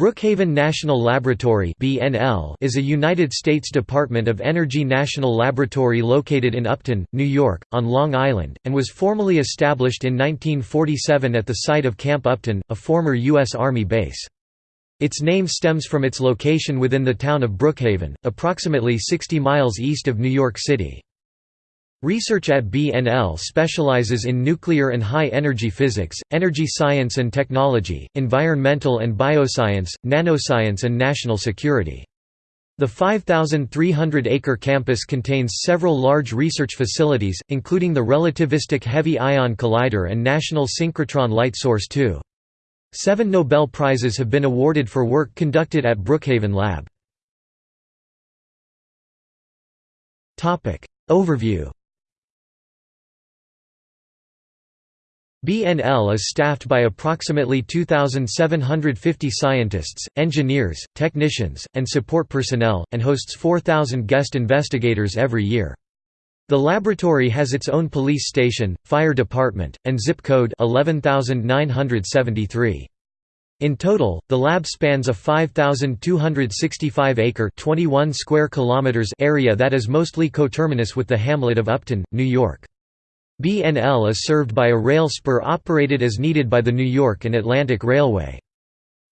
Brookhaven National Laboratory is a United States Department of Energy national laboratory located in Upton, New York, on Long Island, and was formally established in 1947 at the site of Camp Upton, a former U.S. Army base. Its name stems from its location within the town of Brookhaven, approximately 60 miles east of New York City. Research at BNL specializes in nuclear and high-energy physics, energy science and technology, environmental and bioscience, nanoscience and national security. The 5,300-acre campus contains several large research facilities, including the Relativistic Heavy Ion Collider and National Synchrotron Light Source II. Seven Nobel Prizes have been awarded for work conducted at Brookhaven Lab. Overview BNL is staffed by approximately 2,750 scientists, engineers, technicians, and support personnel, and hosts 4,000 guest investigators every year. The laboratory has its own police station, fire department, and zip code 11973. In total, the lab spans a 5,265-acre (21 square kilometers) area that is mostly coterminous with the hamlet of Upton, New York. BNL is served by a rail spur operated as needed by the New York and Atlantic Railway.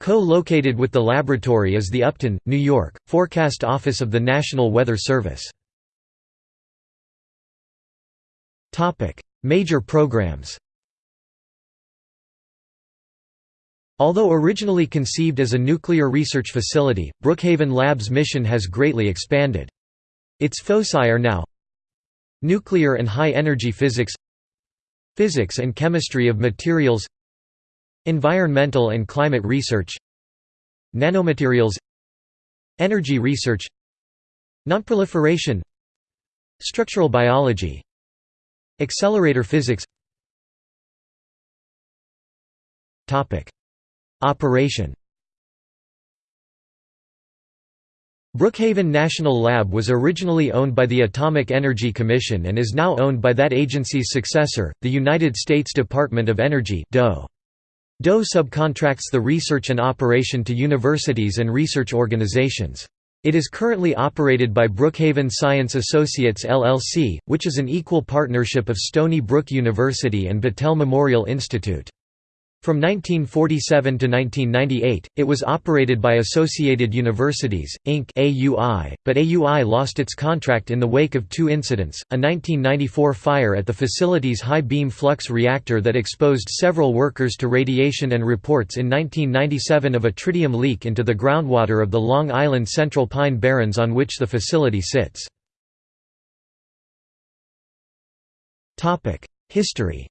Co-located with the laboratory is the Upton, New York, Forecast Office of the National Weather Service. Major programs Although originally conceived as a nuclear research facility, Brookhaven Lab's mission has greatly expanded. Its foci are now Nuclear and high-energy physics Physics and chemistry of materials Environmental and climate research Nanomaterials Energy research Nonproliferation Structural biology Accelerator physics. Operation Brookhaven National Lab was originally owned by the Atomic Energy Commission and is now owned by that agency's successor, the United States Department of Energy DOE. DOE subcontracts the research and operation to universities and research organizations. It is currently operated by Brookhaven Science Associates LLC, which is an equal partnership of Stony Brook University and Battelle Memorial Institute. From 1947 to 1998, it was operated by Associated Universities, Inc. AUI, but AUI lost its contract in the wake of two incidents, a 1994 fire at the facility's high-beam flux reactor that exposed several workers to radiation and reports in 1997 of a tritium leak into the groundwater of the Long Island Central Pine Barrens on which the facility sits. History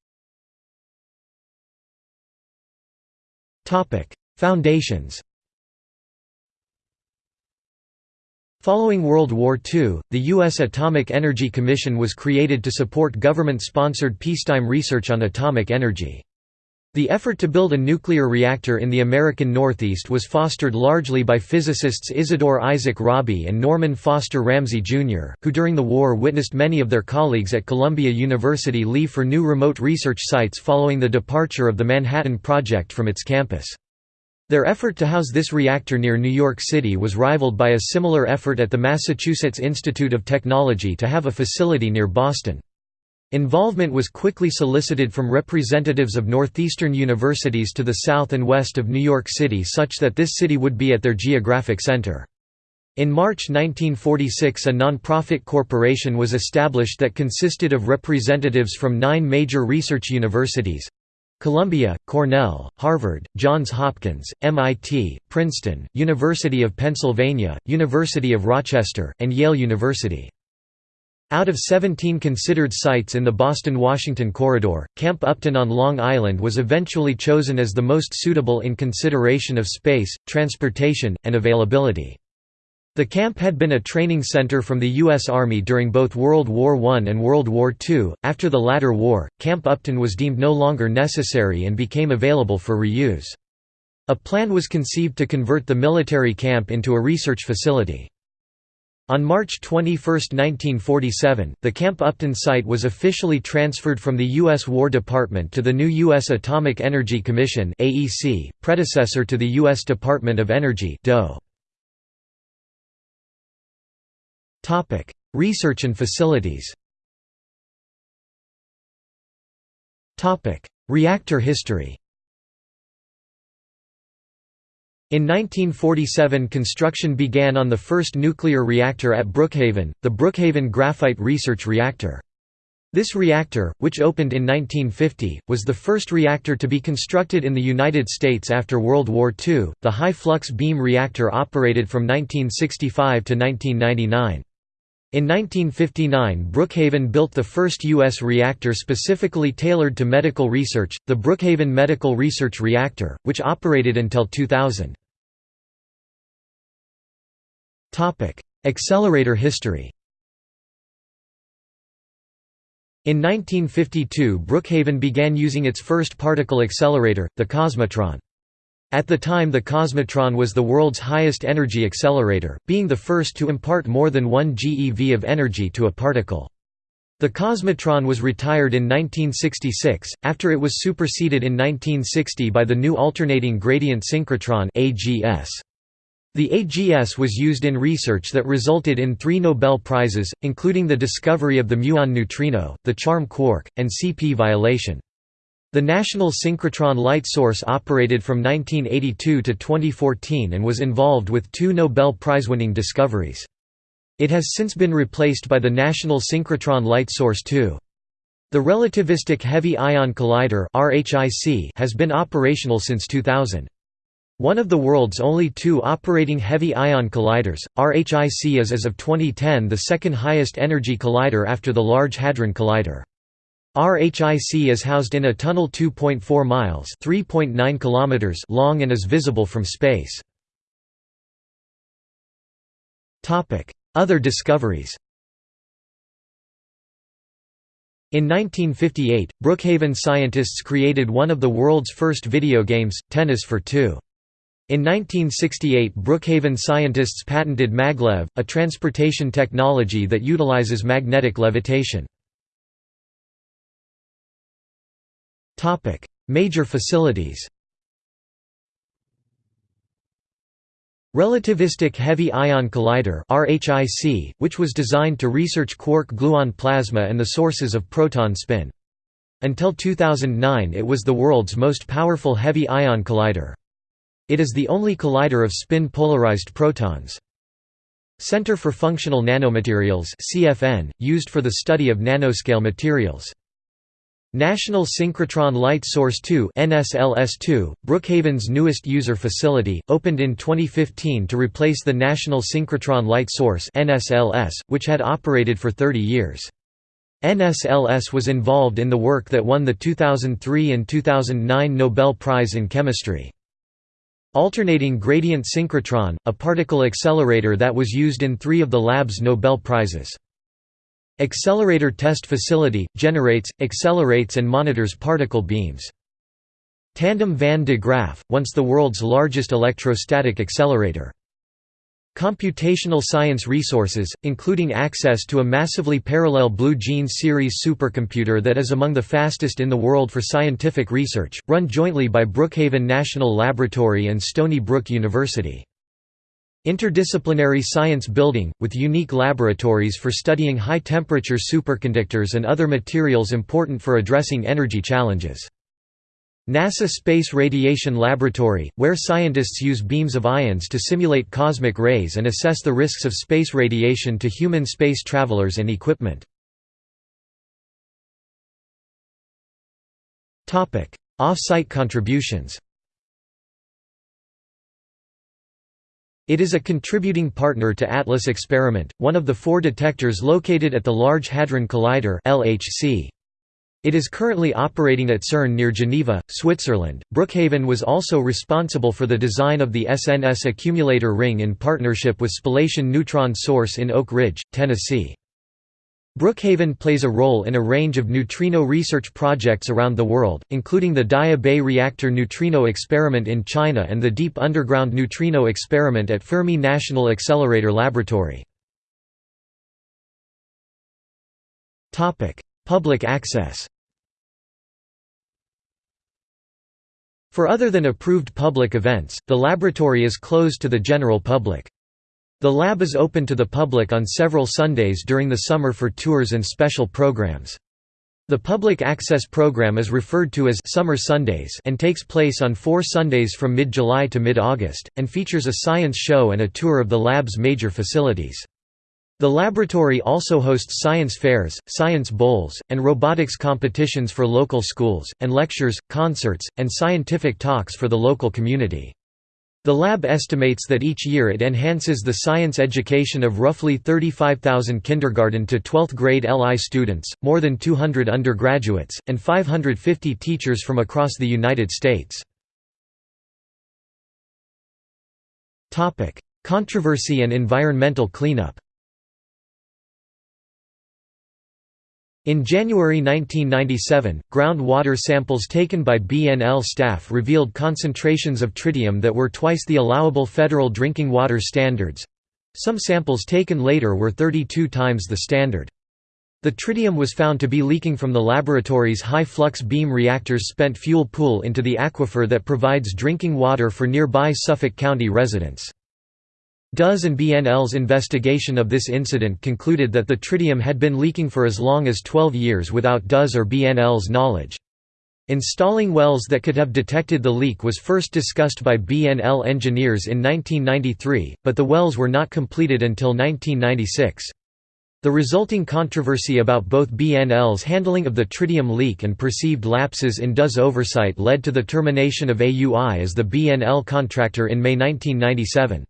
Foundations Following World War II, the U.S. Atomic Energy Commission was created to support government-sponsored peacetime research on atomic energy. The effort to build a nuclear reactor in the American Northeast was fostered largely by physicists Isidore Isaac Rabi and Norman Foster Ramsey, Jr., who during the war witnessed many of their colleagues at Columbia University leave for new remote research sites following the departure of the Manhattan Project from its campus. Their effort to house this reactor near New York City was rivaled by a similar effort at the Massachusetts Institute of Technology to have a facility near Boston. Involvement was quickly solicited from representatives of northeastern universities to the south and west of New York City such that this city would be at their geographic center. In March 1946 a non-profit corporation was established that consisted of representatives from nine major research universities Columbia, Cornell, Harvard, Johns Hopkins, MIT, Princeton, University of Pennsylvania, University of Rochester, and Yale University. Out of 17 considered sites in the Boston–Washington corridor, Camp Upton on Long Island was eventually chosen as the most suitable in consideration of space, transportation, and availability. The camp had been a training center from the U.S. Army during both World War I and World War II. After the latter war, Camp Upton was deemed no longer necessary and became available for reuse. A plan was conceived to convert the military camp into a research facility. On March 21, 1947, the Camp Upton site was officially transferred from the U.S. War Department to the new U.S. Atomic Energy Commission (AEC), predecessor to the U.S. Department of Energy Research and facilities Reactor history In 1947 construction began on the first nuclear reactor at Brookhaven, the Brookhaven Graphite Research Reactor. This reactor, which opened in 1950, was the first reactor to be constructed in the United States after World War II. The high flux beam reactor operated from 1965 to 1999. In 1959 Brookhaven built the first U.S. reactor specifically tailored to medical research, the Brookhaven Medical Research Reactor, which operated until 2000. Accelerator history In 1952 Brookhaven began using its first particle accelerator, the Cosmotron. At the time the Cosmotron was the world's highest energy accelerator, being the first to impart more than 1 GeV of energy to a particle. The Cosmotron was retired in 1966, after it was superseded in 1960 by the new alternating gradient synchrotron AGS. The AGS was used in research that resulted in three Nobel Prizes, including the discovery of the muon neutrino, the charm quark, and CP violation. The National Synchrotron Light Source operated from 1982 to 2014 and was involved with two Nobel Prize-winning discoveries. It has since been replaced by the National Synchrotron Light Source II. The Relativistic Heavy Ion Collider has been operational since 2000. One of the world's only two operating heavy ion colliders, RHIC is as of 2010 the second highest energy collider after the Large Hadron Collider. RHIC is housed in a tunnel 2.4 miles (3.9 kilometers) long and is visible from space. Topic: Other discoveries. In 1958, Brookhaven scientists created one of the world's first video games, Tennis for Two. In 1968 Brookhaven scientists patented maglev, a transportation technology that utilizes magnetic levitation. Major facilities. Relativistic Heavy Ion Collider (RHIC), which was designed to research quark-gluon plasma and the sources of proton spin. Until 2009 it was the world's most powerful heavy ion collider. It is the only collider of spin-polarized protons. Center for Functional Nanomaterials (CFN), used for the study of nanoscale materials. National Synchrotron Light Source 2 NSLS2, Brookhaven's newest user facility, opened in 2015 to replace the National Synchrotron Light Source NSLS, which had operated for 30 years. NSLS was involved in the work that won the 2003 and 2009 Nobel Prize in Chemistry. Alternating Gradient Synchrotron, a particle accelerator that was used in three of the lab's Nobel Prizes. Accelerator Test Facility – generates, accelerates and monitors particle beams. Tandem van de Graaff, once the world's largest electrostatic accelerator. Computational science resources, including access to a massively parallel Blue Gene series supercomputer that is among the fastest in the world for scientific research, run jointly by Brookhaven National Laboratory and Stony Brook University. Interdisciplinary science building, with unique laboratories for studying high-temperature superconductors and other materials important for addressing energy challenges. NASA Space Radiation Laboratory, where scientists use beams of ions to simulate cosmic rays and assess the risks of space radiation to human space travelers and equipment. Off-site contributions It is a contributing partner to ATLAS experiment, one of the four detectors located at the Large Hadron Collider (LHC). It is currently operating at CERN near Geneva, Switzerland. Brookhaven was also responsible for the design of the SNS accumulator ring in partnership with Spallation Neutron Source in Oak Ridge, Tennessee. Brookhaven plays a role in a range of neutrino research projects around the world, including the Daya Bay Reactor Neutrino Experiment in China and the Deep Underground Neutrino Experiment at Fermi National Accelerator Laboratory. Public access For other than approved public events, the laboratory is closed to the general public. The lab is open to the public on several Sundays during the summer for tours and special programs. The public access program is referred to as Summer Sundays and takes place on four Sundays from mid-July to mid-August, and features a science show and a tour of the lab's major facilities. The laboratory also hosts science fairs, science bowls, and robotics competitions for local schools, and lectures, concerts, and scientific talks for the local community. The lab estimates that each year it enhances the science education of roughly 35,000 kindergarten to 12th grade LI students, more than 200 undergraduates, and 550 teachers from across the United States. Controversy and environmental cleanup In January 1997, groundwater samples taken by BNL staff revealed concentrations of tritium that were twice the allowable federal drinking water standards. Some samples taken later were 32 times the standard. The tritium was found to be leaking from the laboratory's high-flux beam reactor's spent fuel pool into the aquifer that provides drinking water for nearby Suffolk County residents. DOE's and BNL's investigation of this incident concluded that the tritium had been leaking for as long as 12 years without DOE's or BNL's knowledge. Installing wells that could have detected the leak was first discussed by BNL engineers in 1993, but the wells were not completed until 1996. The resulting controversy about both BNL's handling of the tritium leak and perceived lapses in DOE's oversight led to the termination of AUI as the BNL contractor in May 1997.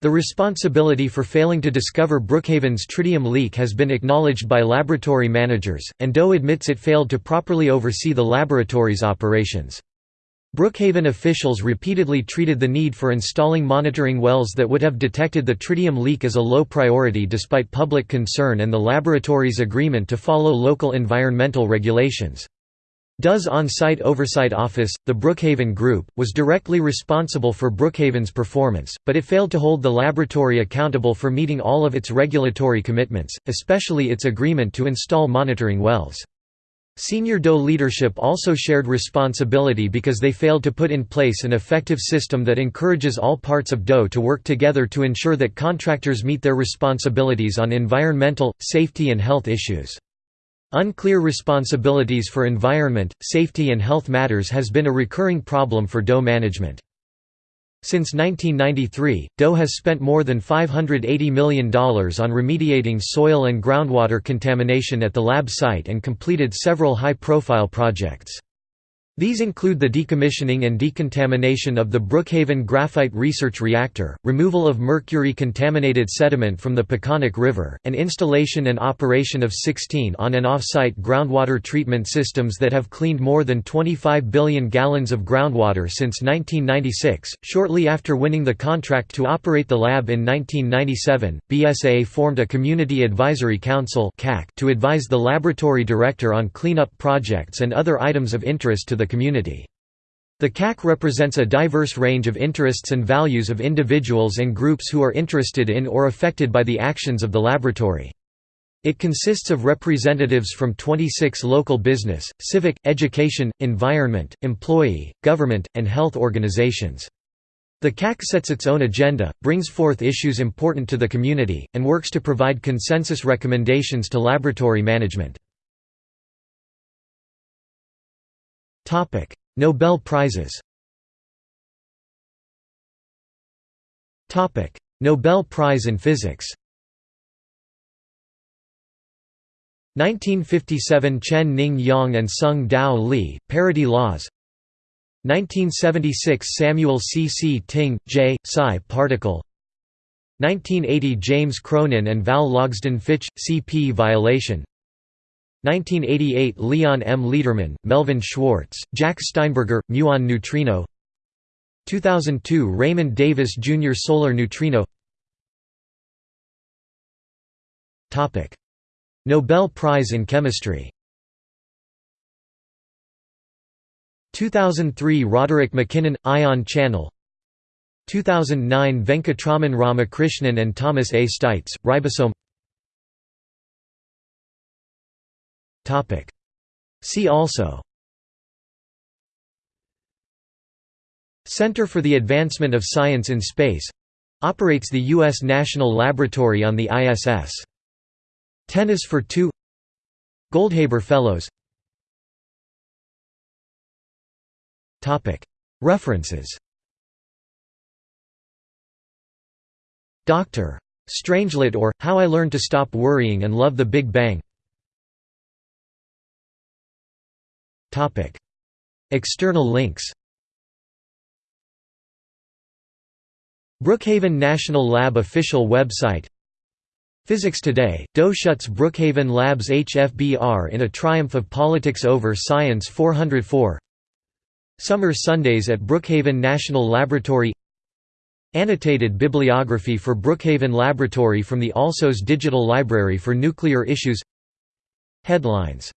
The responsibility for failing to discover Brookhaven's tritium leak has been acknowledged by laboratory managers, and DOE admits it failed to properly oversee the laboratory's operations. Brookhaven officials repeatedly treated the need for installing monitoring wells that would have detected the tritium leak as a low priority despite public concern and the laboratory's agreement to follow local environmental regulations. DOE's on-site oversight office, the Brookhaven Group, was directly responsible for Brookhaven's performance, but it failed to hold the laboratory accountable for meeting all of its regulatory commitments, especially its agreement to install monitoring wells. Senior DOE leadership also shared responsibility because they failed to put in place an effective system that encourages all parts of DOE to work together to ensure that contractors meet their responsibilities on environmental, safety and health issues. Unclear responsibilities for environment, safety and health matters has been a recurring problem for DOE management. Since 1993, DOE has spent more than $580 million on remediating soil and groundwater contamination at the lab site and completed several high-profile projects. These include the decommissioning and decontamination of the Brookhaven Graphite Research Reactor, removal of mercury-contaminated sediment from the Peconic River, and installation and operation of 16 on- and off-site groundwater treatment systems that have cleaned more than 25 billion gallons of groundwater since 1996. Shortly after winning the contract to operate the lab in 1997, BSA formed a Community Advisory Council to advise the laboratory director on cleanup projects and other items of interest to the community. The CAC represents a diverse range of interests and values of individuals and groups who are interested in or affected by the actions of the laboratory. It consists of representatives from 26 local business, civic, education, environment, employee, government, and health organizations. The CAC sets its own agenda, brings forth issues important to the community, and works to provide consensus recommendations to laboratory management. Nobel Prizes Topic: Nobel Prize in Physics 1957 Chen Ning Yang and Sung Dao Li, Parity Laws 1976 Samuel C. C. Ting, J. Psi particle 1980 James Cronin and Val Logsdon Fitch, CP violation 1988 Leon M. Lederman, Melvin Schwartz, Jack Steinberger, muon neutrino 2002 Raymond Davis Jr. Solar neutrino Nobel Prize in Chemistry 2003 Roderick MacKinnon – Ion channel 2009 Venkatraman Ramakrishnan and Thomas A. Steitz, ribosome See also. Center for the Advancement of Science in Space. Operates the U.S. National Laboratory on the ISS. Tennis for Two. Goldhaber Fellows. References. Dr. Strangelet or, How I Learned to Stop Worrying and Love the Big Bang External links. Brookhaven National Lab official website. Physics Today, Doe shuts Brookhaven Labs HFBR in a triumph of politics over Science 404 Summer Sundays at Brookhaven National Laboratory. Annotated bibliography for Brookhaven Laboratory from the Alsos Digital Library for Nuclear Issues. Headlines